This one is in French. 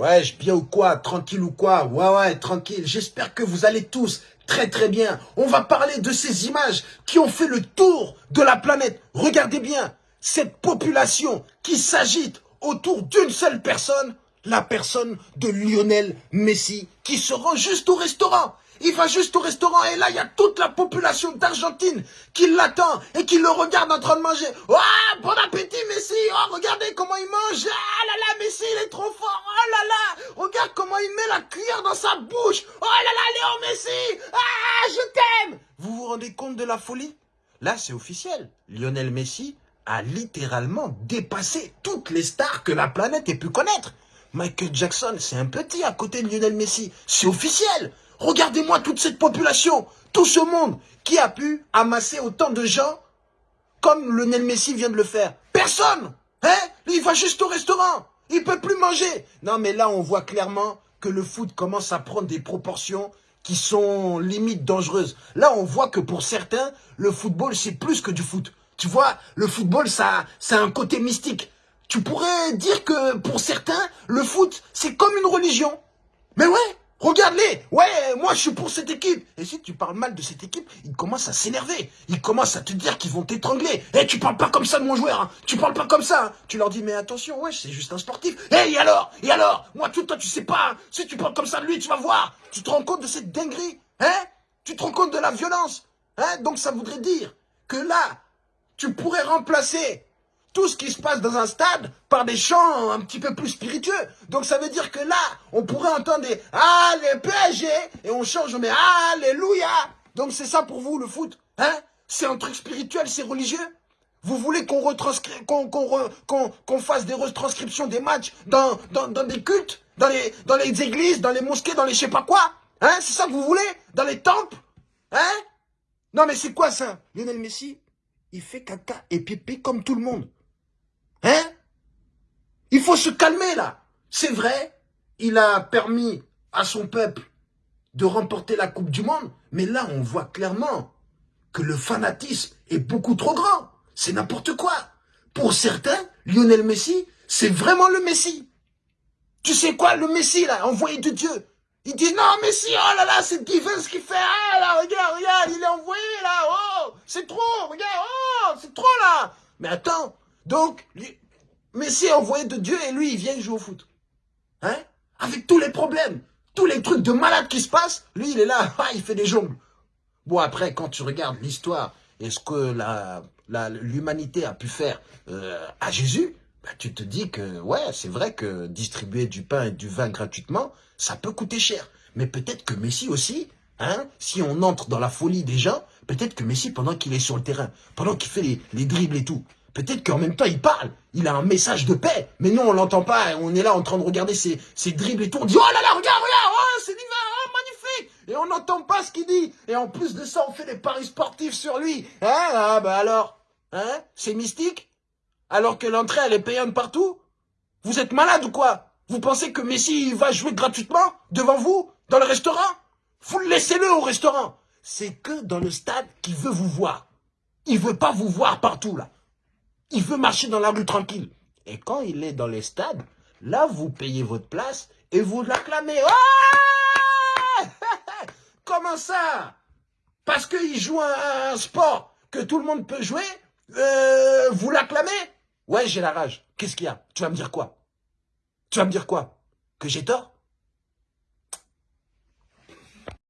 Ouais, je bien ou quoi Tranquille ou quoi? Ouais, ouais, tranquille. J'espère que vous allez tous très très bien. On va parler de ces images qui ont fait le tour de la planète. Regardez bien, cette population qui s'agite autour d'une seule personne, la personne de Lionel Messi, qui se rend juste au restaurant. Il va juste au restaurant et là, il y a toute la population d'Argentine qui l'attend et qui le regarde en train de manger. Oh, bon appétit, Messi. Oh, regardez comment il mange. Ah là là, Messi, il est trop fort. Oh là là. Regarde comment il met la cuillère dans sa bouche. Oh là là, Léon Messi. Ah, je t'aime. Vous vous rendez compte de la folie? Là, c'est officiel. Lionel Messi a littéralement dépassé toutes les stars que la planète ait pu connaître. Michael Jackson, c'est un petit à côté de Lionel Messi. C'est officiel. Regardez-moi toute cette population, tout ce monde qui a pu amasser autant de gens comme Lionel Messi vient de le faire. Personne Hein? Il va juste au restaurant. Il peut plus manger. Non, mais là, on voit clairement que le foot commence à prendre des proportions qui sont limite dangereuses. Là, on voit que pour certains, le football, c'est plus que du foot. Tu vois, le football, ça, ça un côté mystique. Tu pourrais dire que pour certains, le foot, c'est comme une religion. Mais ouais, Regarde-les Ouais, moi je suis pour cette équipe Et si tu parles mal de cette équipe, ils commencent à s'énerver. Ils commencent à te dire qu'ils vont t'étrangler. Eh, tu parles pas comme ça de mon joueur hein. Tu parles pas comme ça hein. Tu leur dis, mais attention, ouais, c'est juste un sportif. Eh, et alors? Et alors? Moi, tout toi, tu sais pas. Hein. Si tu parles comme ça de lui, tu vas voir. Tu te rends compte de cette dinguerie Hein? Tu te rends compte de la violence Hein? Donc ça voudrait dire que là, tu pourrais remplacer tout ce qui se passe dans un stade par des chants un petit peu plus spiritueux. Donc ça veut dire que là, on pourrait entendre des « Allez PSG !» et on change, on met « Alléluia !» Donc c'est ça pour vous le foot hein? C'est un truc spirituel, c'est religieux? Vous voulez qu'on qu'on fasse des retranscriptions des matchs dans, des cultes, dans les, dans les églises, dans les mosquées, dans les je sais pas quoi? Hein? C'est ça que vous voulez? Dans les temples? Hein? Non mais c'est quoi ça? Lionel Messi, il fait caca et pipi comme tout le monde. Il faut se calmer là. C'est vrai, il a permis à son peuple de remporter la Coupe du Monde, mais là on voit clairement que le fanatisme est beaucoup trop grand. C'est n'importe quoi. Pour certains, Lionel Messi, c'est vraiment le Messi. Tu sais quoi, le Messi là, envoyé de Dieu. Il dit non Messi, oh là là, c'est divin ce qu'il fait. Ah là, regarde, regarde, il est envoyé là. Oh, c'est trop, regarde, oh, c'est trop là. Mais attends, donc, Messi envoyé de Dieu et lui, il vient jouer au foot. Hein Avec tous les problèmes, tous les trucs de malade qui se passent, lui, il est là, ah, il fait des jongles. Bon, après, quand tu regardes l'histoire et ce que l'humanité a pu faire euh, à Jésus, bah, tu te dis que, ouais, c'est vrai que distribuer du pain et du vin gratuitement, ça peut coûter cher. Mais peut-être que Messi aussi, hein, si on entre dans la folie des gens, peut-être que Messi, pendant qu'il est sur le terrain, pendant qu'il fait les, les dribbles et tout, Peut-être qu'en même temps, il parle. Il a un message de paix. Mais nous, on l'entend pas. On est là en train de regarder ses, ses dribbles et tout. On dit, oh là là, regarde, regarde, oh, c'est divin, oh, magnifique. Et on n'entend pas ce qu'il dit. Et en plus de ça, on fait des paris sportifs sur lui. Hein, ah, bah alors, hein, c'est mystique? Alors que l'entrée, elle est payante partout? Vous êtes malade ou quoi? Vous pensez que Messi va jouer gratuitement devant vous, dans le restaurant? Vous laissez-le au restaurant. C'est que dans le stade qu'il veut vous voir. Il veut pas vous voir partout, là. Il veut marcher dans la rue tranquille. Et quand il est dans les stades, là, vous payez votre place et vous l'acclamez. Oh Comment ça? Parce qu'il joue un, sport que tout le monde peut jouer, euh, vous l'acclamez? Ouais, j'ai la rage. Qu'est-ce qu'il y a? Tu vas me dire quoi? Tu vas me dire quoi? Que j'ai tort?